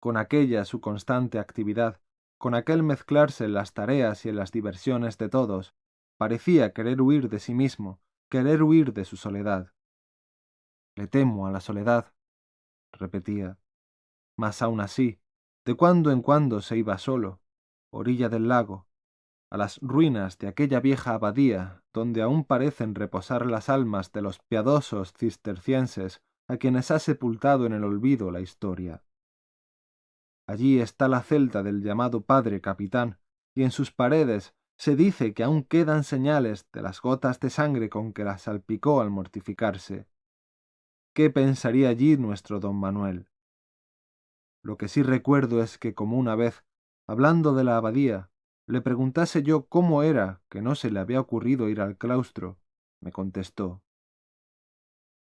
con aquella su constante actividad, con aquel mezclarse en las tareas y en las diversiones de todos, parecía querer huir de sí mismo, querer huir de su soledad. Le temo a la soledad, repetía. Mas aún así, de cuando en cuando se iba solo, orilla del lago, a las ruinas de aquella vieja abadía donde aún parecen reposar las almas de los piadosos cistercienses a quienes ha sepultado en el olvido la historia. Allí está la celda del llamado padre capitán, y en sus paredes se dice que aún quedan señales de las gotas de sangre con que la salpicó al mortificarse. ¿Qué pensaría allí nuestro don Manuel? Lo que sí recuerdo es que como una vez, hablando de la abadía, le preguntase yo cómo era que no se le había ocurrido ir al claustro, me contestó.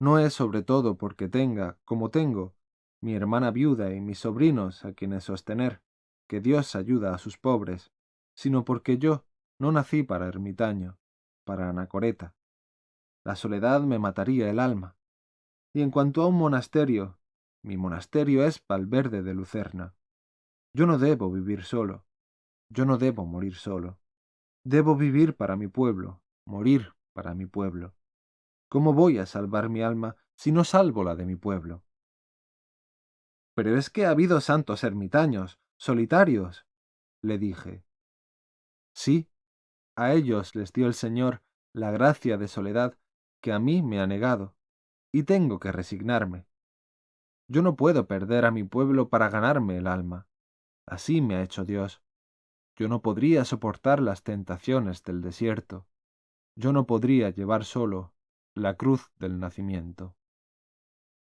No es sobre todo porque tenga, como tengo, mi hermana viuda y mis sobrinos a quienes sostener, que Dios ayuda a sus pobres, sino porque yo no nací para ermitaño, para anacoreta. La soledad me mataría el alma. Y en cuanto a un monasterio, mi monasterio es Valverde de Lucerna. Yo no debo vivir solo. Yo no debo morir solo. Debo vivir para mi pueblo, morir para mi pueblo. ¿Cómo voy a salvar mi alma si no salvo la de mi pueblo? Pero es que ha habido santos ermitaños, solitarios, le dije. Sí, a ellos les dio el Señor la gracia de soledad que a mí me ha negado, y tengo que resignarme. Yo no puedo perder a mi pueblo para ganarme el alma. Así me ha hecho Dios. Yo no podría soportar las tentaciones del desierto. Yo no podría llevar solo la cruz del nacimiento.